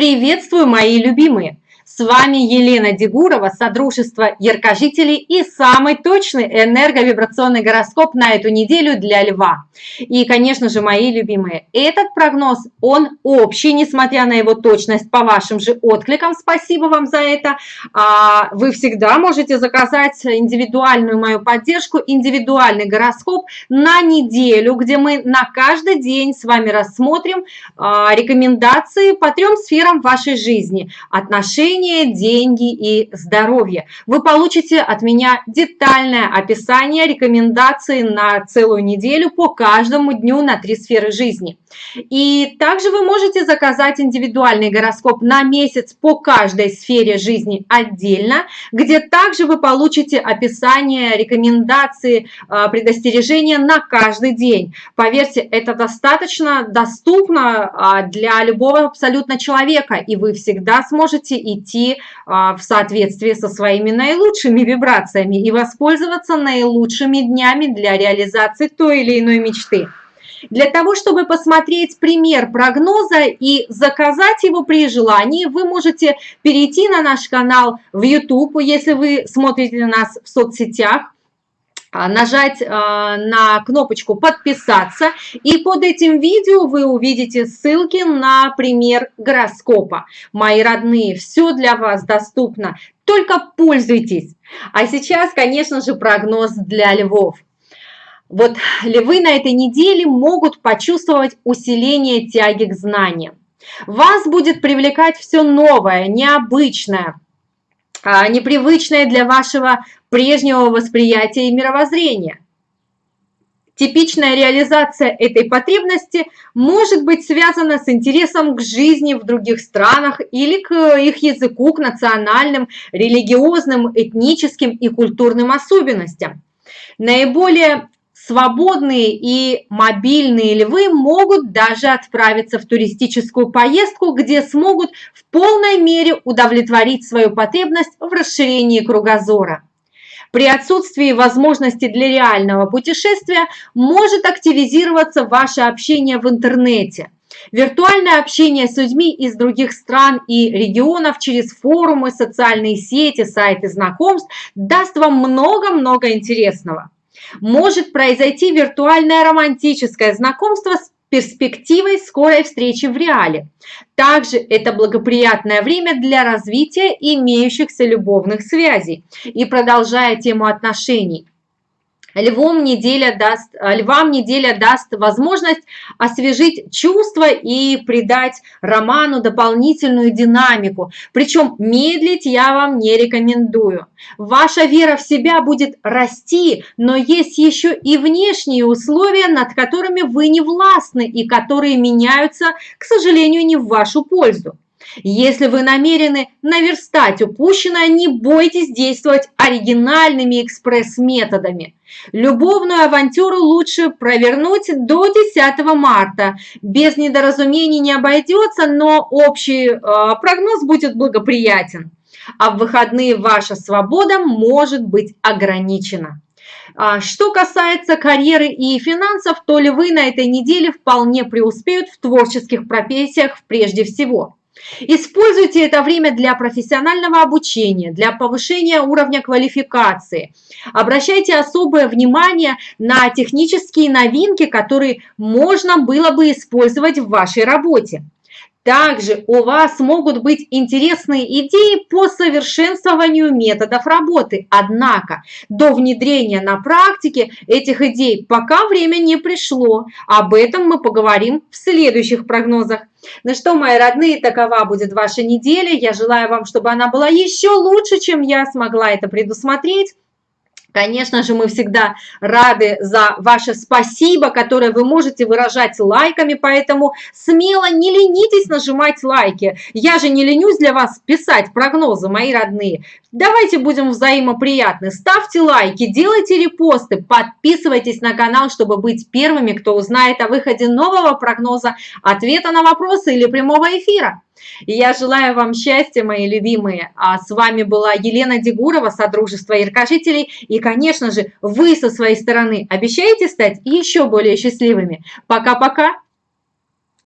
Приветствую, мои любимые! С вами Елена Дегурова, Содружество Яркожителей и самый точный энерговибрационный гороскоп на эту неделю для Льва. И, конечно же, мои любимые, этот прогноз, он общий, несмотря на его точность по вашим же откликам. Спасибо вам за это. А, вы всегда можете заказать индивидуальную мою поддержку, индивидуальный гороскоп на неделю, где мы на каждый день с вами рассмотрим а, рекомендации по трем сферам вашей жизни. Отношения, питание, деньги и здоровье. Вы получите от меня детальное описание, рекомендации на целую неделю по каждому дню на три сферы жизни. И также вы можете заказать индивидуальный гороскоп на месяц по каждой сфере жизни отдельно, где также вы получите описание, рекомендации, а, предостережения на каждый день. Поверьте, это достаточно доступно а, для любого абсолютно человека, и вы всегда сможете идти а, в соответствии со своими наилучшими вибрациями и воспользоваться наилучшими днями для реализации той или иной мечты. Для того, чтобы посмотреть пример прогноза и заказать его при желании, вы можете перейти на наш канал в YouTube, если вы смотрите нас в соцсетях, а, нажать а, на кнопочку «Подписаться», и под этим видео вы увидите ссылки на пример гороскопа. Мои родные, все для вас доступно, только пользуйтесь. А сейчас, конечно же, прогноз для львов. Вот львы на этой неделе могут почувствовать усиление тяги к знаниям. Вас будет привлекать все новое, необычное, а, непривычное для вашего прежнего восприятия и мировоззрения. Типичная реализация этой потребности может быть связана с интересом к жизни в других странах или к их языку, к национальным, религиозным, этническим и культурным особенностям. Наиболее свободные и мобильные львы могут даже отправиться в туристическую поездку, где смогут в полной мере удовлетворить свою потребность в расширении кругозора. При отсутствии возможности для реального путешествия может активизироваться ваше общение в интернете. Виртуальное общение с людьми из других стран и регионов через форумы, социальные сети, сайты знакомств даст вам много-много интересного может произойти виртуальное романтическое знакомство с перспективой скорой встречи в реале. Также это благоприятное время для развития имеющихся любовных связей. И продолжая тему отношений, Львом неделя даст, э, львам неделя даст возможность освежить чувства и придать роману дополнительную динамику. Причем медлить я вам не рекомендую. Ваша вера в себя будет расти, но есть еще и внешние условия, над которыми вы не властны и которые меняются, к сожалению, не в вашу пользу. Если вы намерены наверстать упущенное, не бойтесь действовать оригинальными экспресс-методами. Любовную авантюру лучше провернуть до 10 марта. Без недоразумений не обойдется, но общий э, прогноз будет благоприятен. А в выходные ваша свобода может быть ограничена. А, что касается карьеры и финансов, то львы на этой неделе вполне преуспеют в творческих профессиях прежде всего. Используйте это время для профессионального обучения, для повышения уровня квалификации. Обращайте особое внимание на технические новинки, которые можно было бы использовать в вашей работе. Также у вас могут быть интересные идеи по совершенствованию методов работы. Однако до внедрения на практике этих идей пока время не пришло. Об этом мы поговорим в следующих прогнозах. Ну что, мои родные, такова будет ваша неделя. Я желаю вам, чтобы она была еще лучше, чем я смогла это предусмотреть. Конечно же, мы всегда рады за ваше спасибо, которое вы можете выражать лайками, поэтому смело не ленитесь нажимать лайки. Я же не ленюсь для вас писать прогнозы, мои родные. Давайте будем взаимоприятны. Ставьте лайки, делайте репосты, подписывайтесь на канал, чтобы быть первыми, кто узнает о выходе нового прогноза, ответа на вопросы или прямого эфира. И я желаю вам счастья, мои любимые. А с вами была Елена Дегурова, Содружество Яркожителей. И, конечно же, вы со своей стороны обещаете стать еще более счастливыми. Пока-пока!